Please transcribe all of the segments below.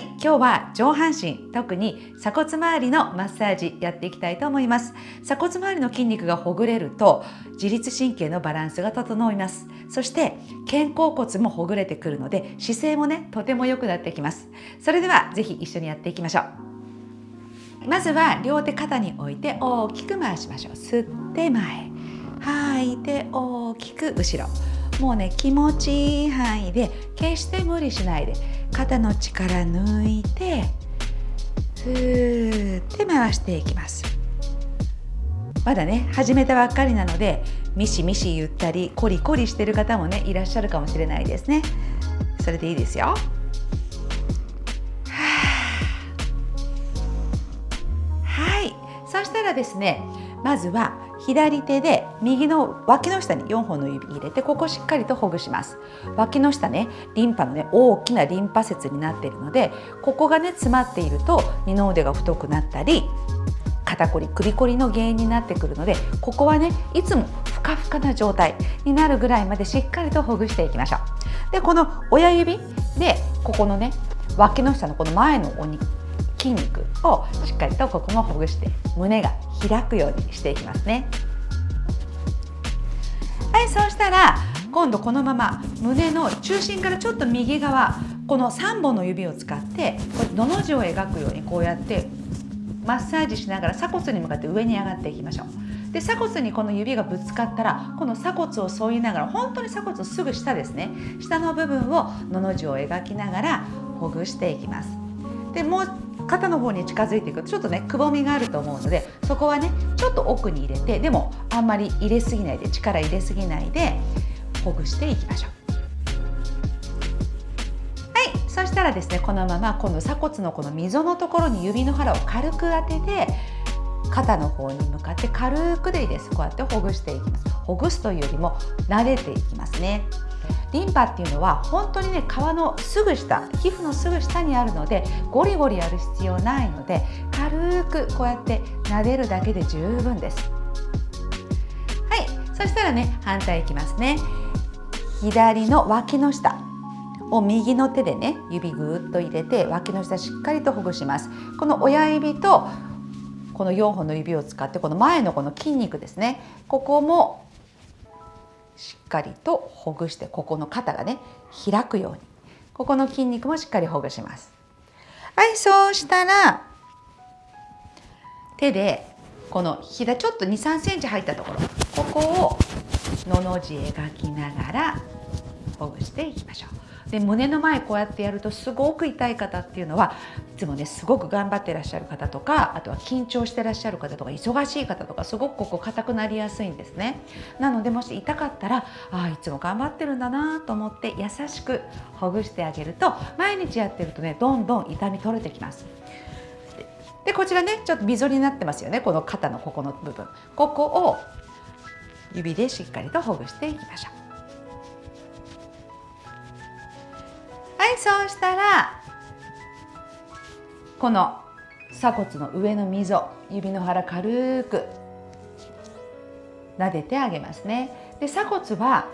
はい今日は上半身特に鎖骨周りのマッサージやっていきたいと思います。鎖骨周りの筋肉がほぐれると自律神経のバランスが整います。そして肩甲骨もほぐれてくるので姿勢もねとても良くなってきます。それではぜひ一緒にやっていきましょう。まずは両手肩に置いて大きく回しましょう。吸って前吐いて大きく後ろ。もうね気持ちいい範囲で決して無理しないで肩の力抜いてふーって回していきます。まだね始めたばっかりなのでミシミシ言ったりコリコリしてる方もねいらっしゃるかもしれないですね。それでいいですよ。はい。そしたらですねまずは左手で右の脇の下に4本の指入れてここしっかりとほぐします。脇の下ねリンパのね大きなリンパ節になっているのでここがね詰まっていると二の腕が太くなったり肩こり首こりの原因になってくるのでここはねいつもふかふかな状態になるぐらいまでしっかりとほぐしていきましょう。でこの親指でここのね脇の下のこの前のお肉筋肉をしっかりとここもほぐして胸が開くようにしていきますね。はいそうしたら今度このまま胸の中心からちょっと右側この3本の指を使ってこれのの字を描くようにこうやってマッサージしながら鎖骨に向かって上に上がっていきましょう。で鎖骨にこの指がぶつかったらこの鎖骨を添いながら本当に鎖骨のすぐ下ですね。下の部分をのの字を描きながらほぐしていきます。でもう肩の方に近づいていくとちょっとねくぼみがあると思うのでそこはねちょっと奥に入れてでもあんまり入れすぎないで力入れすぎないでほぐしていきましょう。はいそしたらですねこのまま今度鎖骨のこの溝のところに指の腹を軽く当てて肩の方に向かって軽くでいいです。こうやってほぐしていきます。ほぐすというよりも慣れていきますね。リンパっていうのは本当にね皮のすぐ下皮膚のすぐ下にあるのでゴリゴリやる必要ないので軽くこうやって撫でるだけで十分です。はいそしたらね反対いきますね。左の脇の下を右の手でね指ぐーっと入れて脇の下しっかりとほぐします。この親指とこの4本の指を使ってこの前のこの筋肉ですね。ここもしっかりとほぐしてここの肩がね開くように。ここの筋肉もしっかりほぐします。はいそうしたら手でこのひらちょっと2 3センチ入ったところここをのの字描きながらほぐしていきましょうで胸の前こうやってやるとすごく痛い方っていうのはいつもねすごく頑張ってらっしゃる方とかあとは緊張してらっしゃる方とか忙しい方とかすごくここ硬くなりやすいんですね。なのでもし痛かったらあいつも頑張ってるんだなと思って優しくほぐしてあげると毎日やってるとねどんどん痛み取れてきます。でこちらねちょっと溝になってますよねこの肩のここの部分。ここを指でしっかりとほぐしていきましょう。そうしたらこの鎖骨の上の溝指の腹軽く撫でてあげますね。で鎖骨は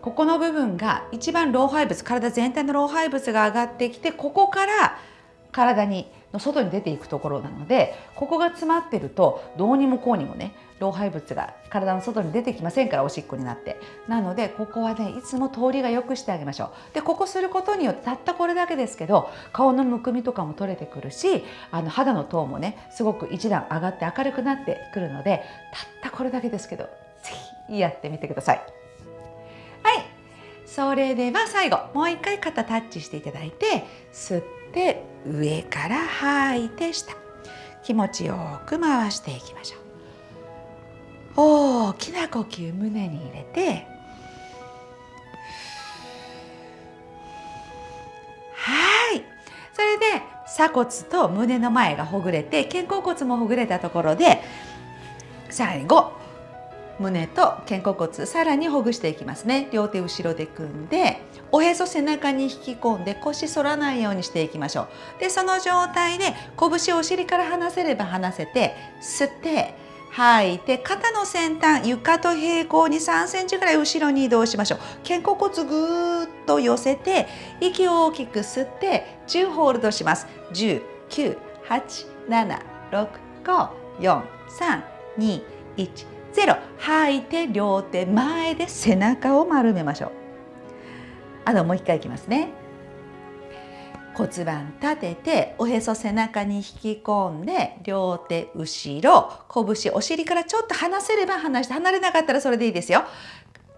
ここの部分が一番老廃物体全体の老廃物が上がってきてここから体にの外に出ていくところなのでここが詰まってるとどうにもこうにもね老廃物が体の外に出てきませんからおしっこになって。なのでここはねいつも通りが良くしてあげましょう。でここすることによってたったこれだけですけど顔のむくみとかも取れてくるしあの肌のトーンもねすごく一段上がって明るくなってくるのでたったこれだけですけどぜひやってみてください。はい。それでは最後もう一回肩タッチしていただいて吸って上から吐いて下。気持ちよく回していきましょう。大きな呼吸胸に入れてはい。それで鎖骨と胸の前がほぐれて肩甲骨もほぐれたところで最後胸と肩甲骨さらにほぐしていきますね。両手後ろで組んでおへそ背中に引き込んで腰反らないようにしていきましょう。でその状態で拳をお尻から離せれば離せて吸って吐い。て肩の先端床と平行に3センチぐらい後ろに移動しましょう。肩甲骨ぐーっと寄せて息を大きく吸って10ホールドします。10 9 8 7 6 5 4 3 2 1 0吐いて両手前で背中を丸めましょう。あのもう一回いきますね。骨盤立てておへそ背中に引き込んで両手後ろ拳お尻からちょっと離せれば離して離れなかったらそれでいいですよ。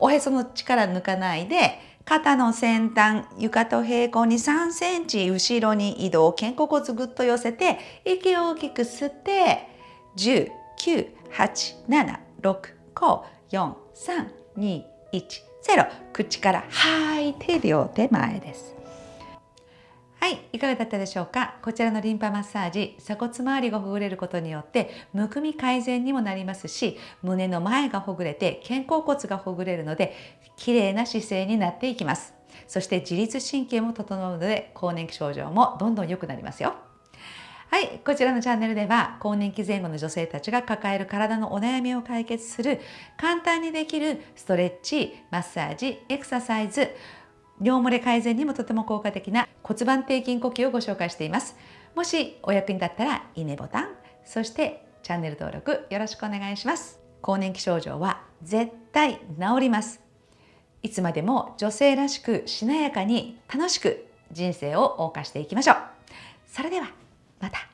おへその力抜かないで肩の先端床と平行に3センチ後ろに移動肩甲骨ぐっと寄せて息を大きく吸って10 9 8 7 6 5 4 3 2 1 0口から吐いて両手前です。はい、いかがだったでしょうか？こちらのリンパマッサージ鎖骨周りがほぐれることによってむくみ改善にもなりますし胸の前がほぐれて肩甲骨がほぐれるので綺麗な姿勢になっていきます。そして自律神経も整うので更年期症状もどんどん良くなりますよ。はい、こちらのチャンネルでは更年期前後の女性たちが抱える体のお悩みを解決する簡単にできるストレッチ、マッサージ、エクササイズ尿漏れ改善にもとても効果的な骨盤底筋呼吸をご紹介しています。もしお役に立ったらいいねボタン、そしてチャンネル登録よろしくお願いします。更年期症状は絶対治ります。いつまでも女性らしくしなやかに楽しく人生を謳歌していきましょう。それではまた。